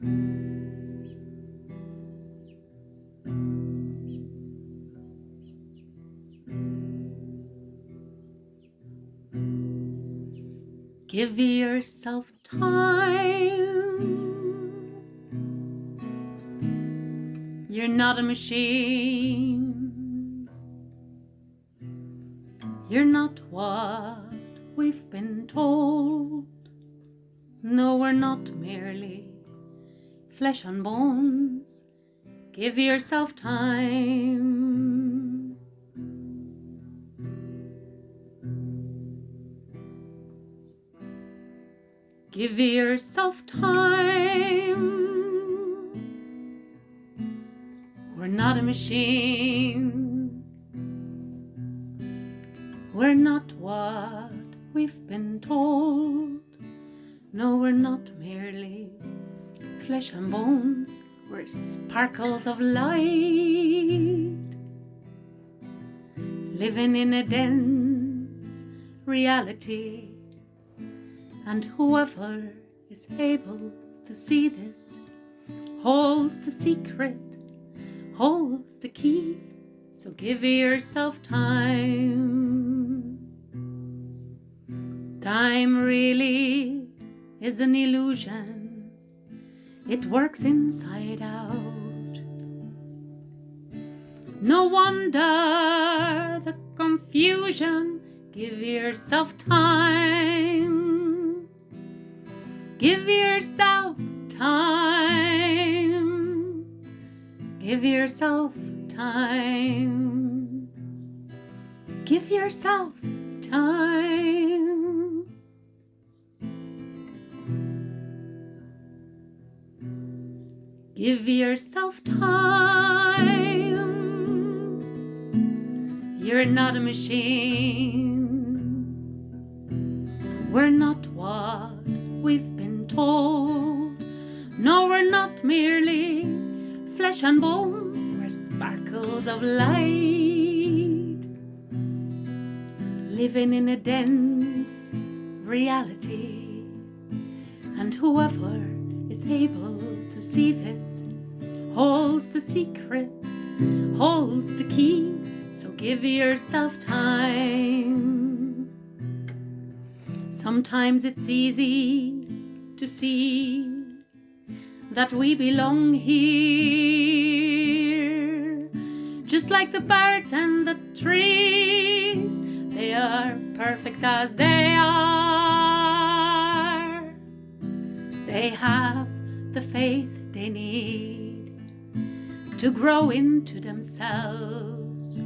Give yourself time. You're not a machine. You're not what we've been told. No, we're not merely flesh and bones. Give yourself time. Give yourself time. We're not a machine. We're not what we've been told. No, we're not merely flesh and bones. We're sparkles of light. Living in a dense reality. And whoever is able to see this holds the secret, holds the key. So give yourself time. Time really is an illusion. It works inside out. No wonder the confusion. Give yourself time. Give yourself time. Give yourself time. Give yourself time. Give yourself time. You're not a machine. We're not what we've been told. No, we're not merely flesh and bones. We're sparkles of light. Living in a dense reality. And whoever is able to see this holds the secret, holds the key. So give yourself time. Sometimes it's easy to see that we belong here. Just like the birds and the trees, they are perfect as they are. They have the faith they need to grow into themselves.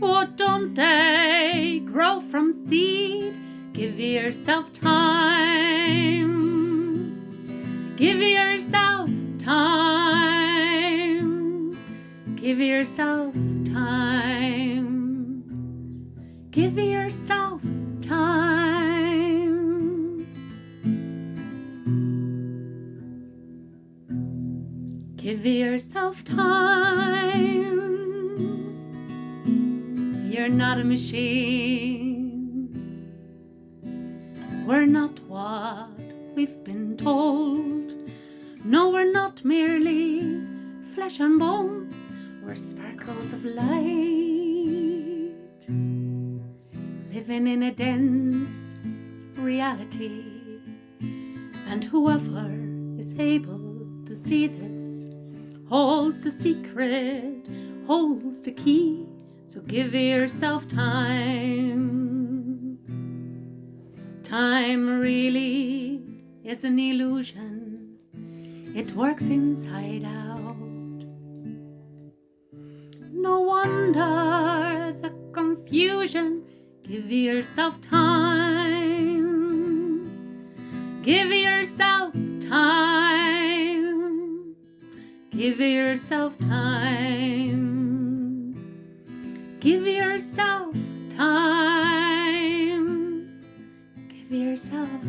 Oh, don't they grow from seed? Give yourself time. Give yourself time. Give yourself time. Give yourself time. Give yourself time. You're not a machine. We're not what we've been told. No, we're not merely flesh and bones. We're sparkles of light. Living in a dense reality. And whoever is able to see this holds the secret, holds the key. So give yourself time. Time really is an illusion. It works inside out. No wonder the confusion. Give yourself time. Give yourself time. Give yourself time. Give yourself time. Give yourself